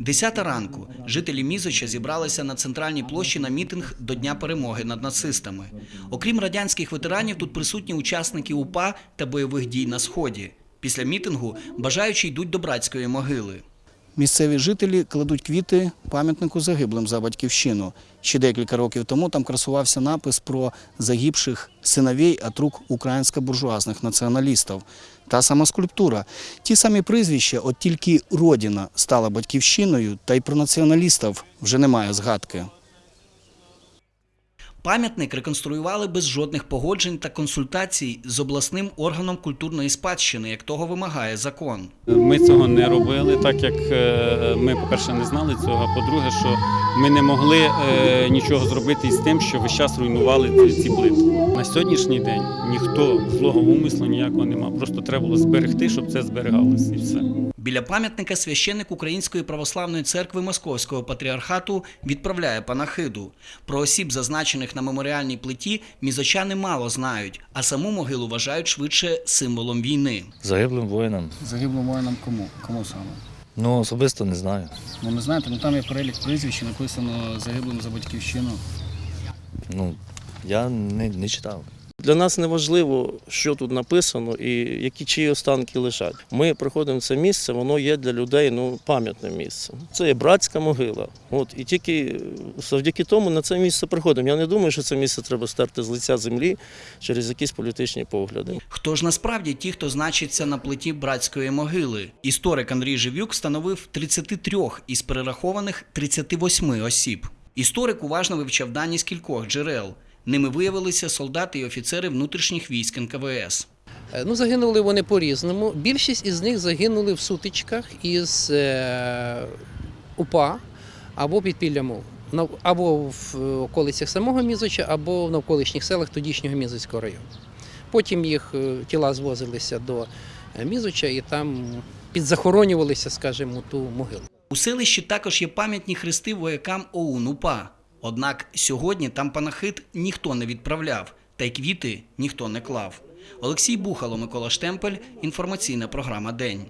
Десята ранку жителі Мізоча зібралися на центральній площі на мітинг до Дня перемоги над нацистами. Окрім радянських ветеранів, тут присутні учасники УПА та бойових дій на сході. Після мітингу бажаючі йдуть до братської могили. Місцеві жителі кладуть квіти пам'ятнику загиблим за батьківщину. Ще декілька років тому там красувався напис про загибших синовей от рук українсько-буржуазних націоналістів. Та сама скульптура. Ті самі прізвища, от тільки Родина стала батьківщиною, та й про націоналістів вже немає згадки. Пам'ятник реконструювали без жодних погоджень та консультацій з обласним органом культурної спадщини, як того вимагає закон. Ми цього не робили, так як е, ми, по-перше, не знали цього. А по-друге, що ми не могли е, нічого зробити із тим, що весь час руйнували ці- плити. На сьогоднішній день ніхто злого умислу ніякого нема. Просто треба було зберегти, щоб це зберігалося і все. Біля пам'ятника священик Української православної церкви Московського патріархату відправляє панахиду. Про осіб, зазначених на меморіальній плиті, мізочани мало знають, а саму могилу вважають швидше символом війни. Загиблим воїнам. Загиблим воїнам кому? Кому саме? Ну, особисто не знаю. Ну не знаєте, ну там є перелік прізвищ, написано загиблим за батьківщину. Ну, я не, не читав. Для нас не важливо, що тут написано і які чиї останки лежать. Ми приходимо в це місце, воно є для людей ну, пам'ятним місцем. Це є братська могила. От, і тільки завдяки тому на це місце приходимо. Я не думаю, що це місце треба стерти з лиця землі через якісь політичні погляди. Хто ж насправді ті, хто значиться на плиті братської могили? Історик Андрій Живюк встановив 33 із перерахованих 38 осіб. Історик уважно вивчав дані з кількох джерел. Ними виявилися солдати і офіцери внутрішніх військ НКВС. Е, Ну, загинули вони по-різному. Більшість із них загинули в сутичках із е, УПА або підпілля мов. Або в е, околицях самого Мізоча, або в навколишніх селах тодішнього Мізоцького району. Потім їх тіла звозилися до Мізоча і там підзахоронювалися, скажімо, ту могилу. У селищі також є пам'ятні хрести воякам ОУН УПА. Однак сьогодні там панахид ніхто не відправляв, та й квіти ніхто не клав. Олексій Бухало, Микола Штемпель, інформаційна програма День.